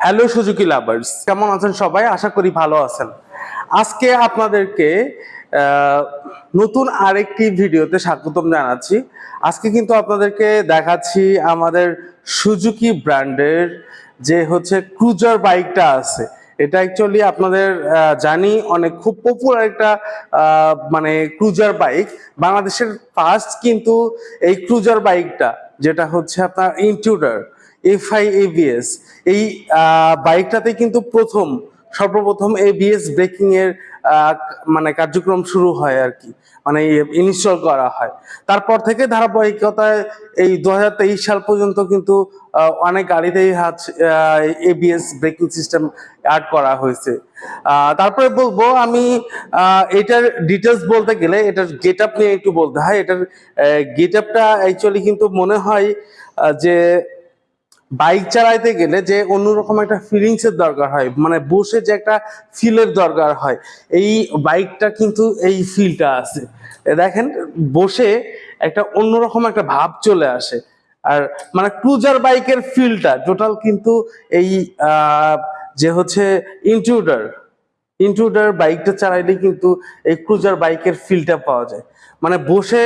Hello Suzuki lovers কেমন আছেন সবাই? আশা করি ভালো আছেন। আজকে আপনাদেরকে নতুন আরেকটি ভিডিওতে স্বাগতম জানাচ্ছি। আজকে কিন্তু আপনাদেরকে দেখাচ্ছি আমাদের সুজুকি ব্র্যান্ডের যে হচ্ছে ক্রুজার বাইকটা আছে। এটা অ্যাকচুয়ালি আপনাদের জানি অনেক খুব পপুলার একটা মানে ক্রুজার বাইক বাংলাদেশের ফার্স্ট কিন্তু এই ক্রুজার বাইকটা যেটা হচ্ছে আপনার ইনট্রুডার এফআই এই বাইকটাতে কিন্তু প্রথম, সর্বপ্রথম এবিএস ব্রেকিং মানে কার্যক্রম শুরু হয় আর কি মানে ইনস্টল করা হয়। তারপর থেকে ধারাবাহিকতায় এই দু হাজার তেইশ সাল পর্যন্ত কিন্তু অনেক গাড়িতেই হাত এবিএস ব্রেকিং সিস্টেম অ্যাড করা হয়েছে। তারপরে বলব আমি এটার ডিটেলস বলতে গেলে, এটার গেট আপ নিয়ে একটু বলতে হয়। এটার গেট আপটা অ্যাকচুয়ালি কিন্তু মনে হয় যে বাইক চালাইতে গেলে যে অন্যরকম একটা ফিলিংস এর দরকার হয় মানে বসে যে একটা ফিলের দরকার হয়, এই বাইকটা কিন্তু এই ফিলটা আছে। দেখেন, বসে একটা অন্যরকম একটা ভাব চলে আসে। আর মানে ক্রুজার বাইকের ফিলটা টোটাল কিন্তু এই যে হচ্ছে ইনট্রুডার ইনট্রুডার বাইকটা চালাইলে কিন্তু এই ক্রুজার বাইকের ফিলটা পাওয়া যায়। মানে বসে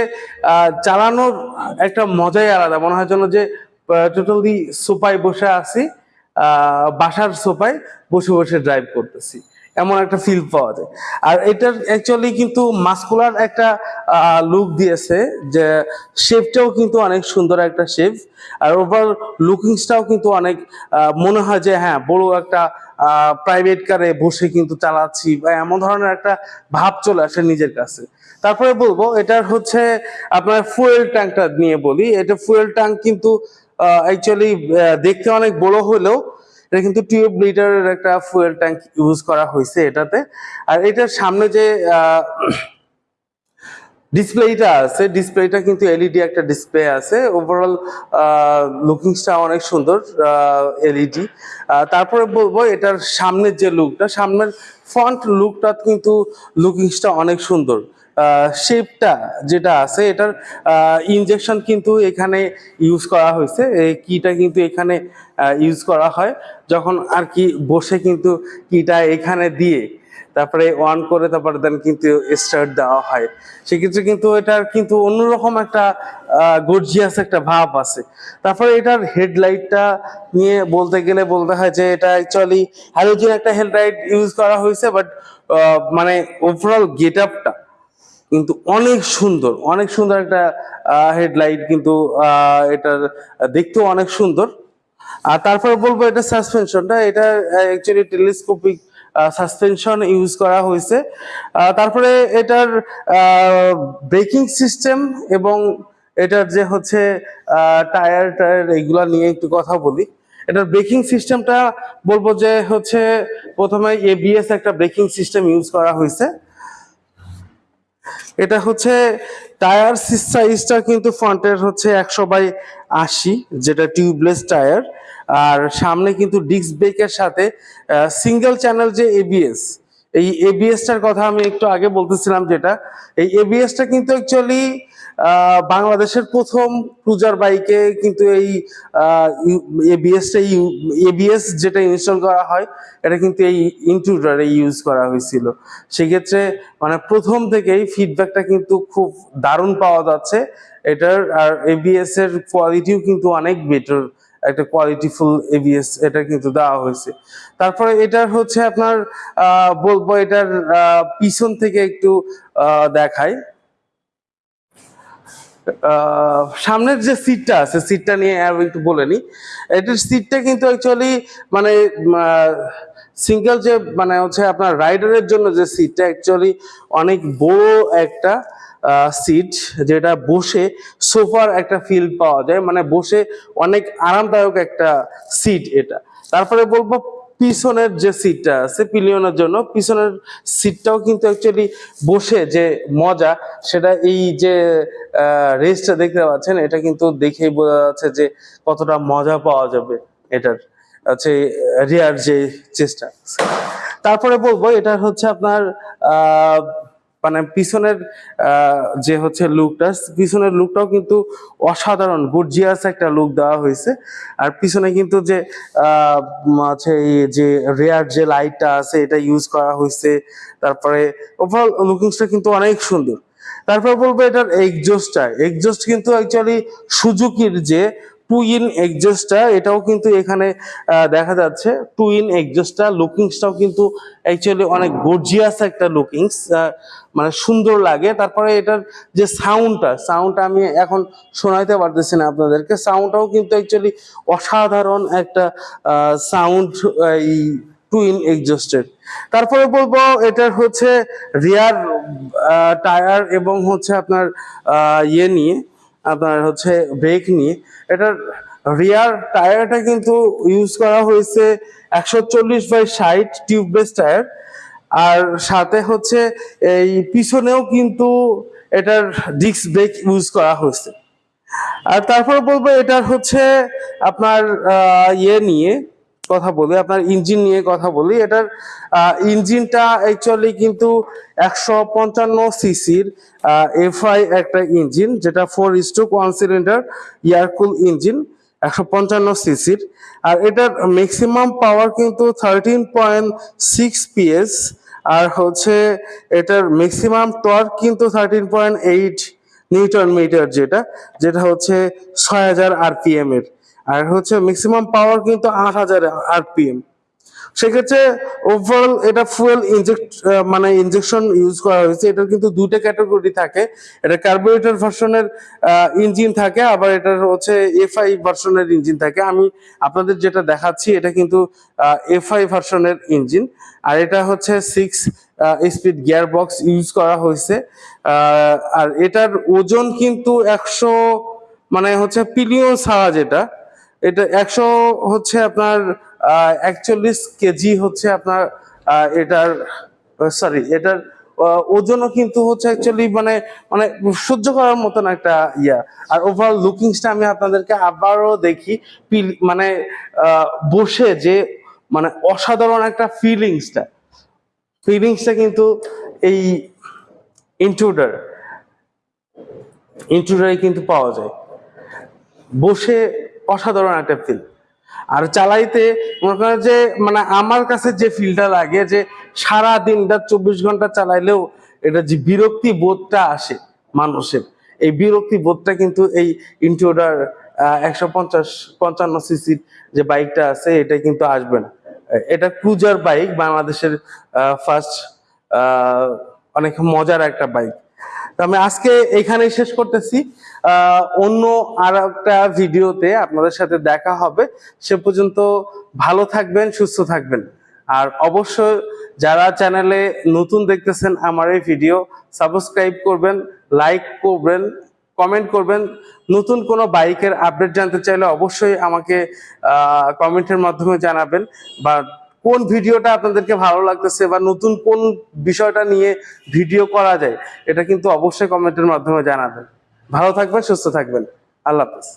চালানোর একটা মজাই আলাদা। মনে হয় যেন যে টোটালি সোফায় বসে আছি বাসার সোফায় বসে বসে ড্রাইভ করতেছি। এমন একটা ফিল পাওয়া যায়। আর এটার অ্যাকচুয়ালি কিন্তু মাস্কুলার একটা লুক দিয়েছে যে শেপটাও কিন্তু অনেক সুন্দর একটা শেপ আর ওভার লুকিংসটাও কিন্তু অনেক মনে হয় যে হ্যাঁ বড় একটা প্রাইভেট কারে বসে কিন্তু চালাচ্ছি বা এমন ধরনের একটা ভাব চলে আসে নিজের কাছে। তারপরে বলব, এটার হচ্ছে আপনার ফুয়েল ট্যাঙ্কটা নিয়ে বলি। এটা ফুয়েল ট্যাঙ্ক কিন্তু অ্যাকচুয়ালি দেখতে অনেক বড় হলেও এটা কিন্তু টিউব লিটারের একটা ফুয়েল ট্যাঙ্ক ইউজ করা হয়েছে এটাতে। আর এটার সামনে যে ডিসপ্লেটা আছে ডিসপ্লেটা কিন্তু এলইডি একটা ডিসপ্লে আছে। ওভারঅল লুকিংসটা অনেক সুন্দর এলইডি তারপরে বলব এটার সামনের যে লুকটা সামনের ফ্রন্ট লুকটা কিন্তু লুকিংসটা অনেক সুন্দর। শেপটা যেটা আছে, এটার ইনজেকশন কিন্তু এখানে ইউজ করা হয়েছে। এই কিটা কিন্তু এখানে ইউজ করা হয়। যখন আর কি বসে কিন্তু কিটা এখানে দিয়ে, তারপরে অন করে তারপরে দেন কিন্তু স্টার্ট দেওয়া হয়। সেক্ষেত্রে কিন্তু এটার কিন্তু অন্যরকম একটা গর্জিয়াস একটা ভাব আছে। তারপরে এটার হেডলাইটটা নিয়ে বলতে গেলে বলতে হয় যে, এটা অ্যাকচুয়ালি হ্যালোজিন একটা হেডলাইট ইউজ করা হয়েছে বাট মানে ওভারঅল গেট আপটা কিন্তু অনেক সুন্দর অনেক সুন্দর একটা হেডলাইট কিন্তু এটার, দেখতেও অনেক সুন্দর। আর তারপর বলব এটা সাসপেনশনটা এটা অ্যাকচুয়ালি টেলিস্কোপিক সাসপেনশন ইউজ করা হয়েছে। তারপরে এটার ব্রেকিং সিস্টেম এবং এটার যে হচ্ছে টায়ার টায়ার এগুলা নিয়ে একটু কথা বলি। এটার ব্রেকিং সিস্টেমটা বলব যে হচ্ছে, প্রথমে এবিএস একটা ব্রেকিং সিস্টেম ইউজ করা হয়েছে। এটা হচ্ছে টায়ার সাইজটা কিন্তু ফ্রন্টের হচ্ছে একশো বাই আশি, যেটা টিউবলেস টায়ার। আর সামনে কিন্তু ডিস্ক ব্রেকের সাথে সিঙ্গেল চ্যানেল যে এবিএস এই এবিএসটার কথা আমি একটু আগে বলতেছিলাম যেটা, এই এবিএসটা কিন্তু অ্যাকচুয়ালি বাংলাদেশের প্রথম ক্রুজার বাইকে কিন্তু এই এবিএসটা এবিএস যেটা ইনস্টল করা হয় এটা কিন্তু এই ইনট্রুডারে ইউজ করা হয়েছিল। সেক্ষেত্রে মানে প্রথম থেকেই ফিডব্যাকটা কিন্তু খুব দারুণ পাওয়া যাচ্ছে। এটার আর এবিএস এর কোয়ালিটিও কিন্তু অনেক বেটার একটা কোয়ালিটিফুল এবিএস এটা কিন্তু দেওয়া হয়েছে। তারপরে এটার হচ্ছে আপনার বলব এটার পিছন থেকে একটু আহ, সামনের যে সিটটা আছে সিটটা নিয়ে একটু বলে নি। এটার সিটটা কিন্তু অ্যাকচুয়ালি মানে সিঙ্গেল যে মানে হচ্ছে আপনার রাইডারের জন্য যে সিটটা অ্যাকচুয়ালি অনেক বড় একটা সিট যেটা বসে সোফার একটা ফিল পাওয়া যায়। মানে বসে অনেক আরামদায়ক একটা সিট এটা। তারপরে বলব পিছনের যে সিটটা আছে পিলিয়নের জন্য, পিছনের সিটটাও কিন্তু অ্যাকচুয়ালি বসে যে মজা, সেটা এই যে রেসটা দেখতে পাচ্ছেন, এটা কিন্তু দেখেই বোঝা যাচ্ছে যে কতটা মজা পাওয়া যাবে এটার আছে রিয়ার যে চেষ্টা তারপরে বলব এটা হচ্ছে আপনার, আহ মানে পিছনের যে হচ্ছে লুকটা পিছনের লুকটাও কিন্তু অসাধারণ গর্জিয়াস একটা লুক দেওয়া হয়েছে। আর পিছনে কিন্তু যে আছে যে রেয়ার যে লাইটটা আছে, এটা ইউজ করা হয়েছে। তারপরে ওভারঅল লুকিংসটা কিন্তু অনেক সুন্দর। তারপর বলব এটার এক্সজস্টটা এক্সজস্ট কিন্তু অ্যাকচুয়ালি সুজুকির যে টু ইন এক্সজস্টটা এটাও কিন্তু এখানে দেখা যাচ্ছে। টু ইন এক্সজস্টটা লুকিংসটাও কিন্তু অ্যাকচুয়ালি অনেক গর্জিয়াস একটা লুকিংস মানে সুন্দর লাগে। তারপরে এটার যে সাউন্ডটা সাউন্ডটা আমি এখন শোনাইতে পারতেছি না আপনাদেরকে। সাউন্ডটাও কিন্তু অ্যাকচুয়ালি অসাধারণ একটা সাউন্ড এই টু ইন এক্সজস্টের তারপরে বলব, এটার হচ্ছে রিয়ার টায়ার এবং হচ্ছে আপনার ইয়ে নিয়ে। আপনার হচ্ছে ব্রেক নিয়ে এটার রিয়ার টায়ারটা কিন্তু ইউজ করা হয়েছে একশো চল্লিশ বাই ষাট টিউবলেস টায়ার আর সাথে হচ্ছে এই পিছনেও কিন্তু এটার ডিস্ক ব্রেক ইউজ করা হয়েছে। আর তারপর বলব এটার হচ্ছে আপনার ইয়ে নিয়ে কথা বলি, আপনার ইঞ্জিন নিয়ে কথা বলি, এটার ইঞ্জিনটা অ্যাকচুয়ালি কিন্তু একশো পঞ্চান্ন সিসির এফআই একটা ইঞ্জিন, যেটা four stroke one cylinder air cool engine, একশো পঞ্চান্ন সিসির। আর এটার ম্যাক্সিমাম পাওয়ার কিন্তু থার্টিন পয়েন্ট সিক্স পিএস আর হচ্ছে এটার ম্যাক্সিমাম টর্ক কিন্তু thirteen point eight newton metre যেটা যেটা হচ্ছে ছয় হাজার আরপিএম এর। আর হচ্ছে ম্যাক্সিমাম পাওয়ার কিন্তু আট হাজার আরপিএম সেক্ষেত্রে ওভারঅল এটা ফুয়েল ইনজেক্ট মানে ইনজেকশন ইউজ করা হয়েছে। এটার কিন্তু দুইটা ক্যাটাগরি থাকে। এটা কার্বোরেটর ভার্সনের ইঞ্জিন থাকে, আবার এটার হচ্ছে এফআই ভার্সনের ইঞ্জিন থাকে। আমি আপনাদের যেটা দেখাচ্ছি, এটা কিন্তু এফআই ভার্সনের ইঞ্জিন আর এটা হচ্ছে six speed gear box use করা হয়েছে। আর এটার ওজন কিন্তু একশো মানে হচ্ছে পিলিয়ন ছাড়া যেটা এটা একশো হচ্ছে আপনার একচল্লিশ কেজি হচ্ছে আপনার এটার সরি এটার ওজনও কিন্তু হচ্ছে অ্যাকচুয়ালি মানে মানে সহ্য করার মতন একটা ইয়া। আর ওভারঅল লুকিংসটা আমি আপনাদেরকে আবারও দেখি মানে বসে যে মানে অসাধারণ একটা ফিলিংসটা ফিলিংসটা কিন্তু এই ইন্ট্রুডার ইন্ট্রুডারে কিন্তু পাওয়া যায়। বসে অসাধারণ একটা ফিল আর চালাইতে মনে করেন যে মানে আমার কাছে যে ফিলটা লাগে যে সারা দিনটা চব্বিশ ঘণ্টা চালাইলেও এটা যে বিরক্তি বোধটা আসে মানুষের। এই বিরক্তি বোধটা কিন্তু এই ইন্ট্রোডার একশো পঞ্চাশ, পঞ্চান্ন সিসির যে বাইকটা আছে, এটা কিন্তু আসবে না। এটা ক্রুজার বাইক বাংলাদেশের ফার্স্ট অনেক মজার একটা বাইক আমি আজকে এখানেই শেষ করতেছি। অন্য আর একটা ভিডিওতে আপনাদের সাথে দেখা হবে। সে পর্যন্ত ভালো থাকবেন, সুস্থ থাকবেন। আর অবশ্যই যারা চ্যানেলে নতুন দেখতেছেন আমার এই ভিডিও, সাবস্ক্রাইব করবেন, লাইক করবেন, কমেন্ট করবেন। নতুন কোনো বাইকের আপডেট জানতে চাইলে অবশ্যই আমাকে কমেন্টের মাধ্যমে জানাবেন বা কোন ভিডিওটা আপনাদেরকে ভালো লাগতেছে বা নতুন কোন বিষয়টা নিয়ে ভিডিও করা যায়, এটা কিন্তু অবশ্যই কমেন্টের মাধ্যমে জানাবেন। ভালো থাকবেন, সুস্থ থাকবেন। আল্লাহ হাফেজ।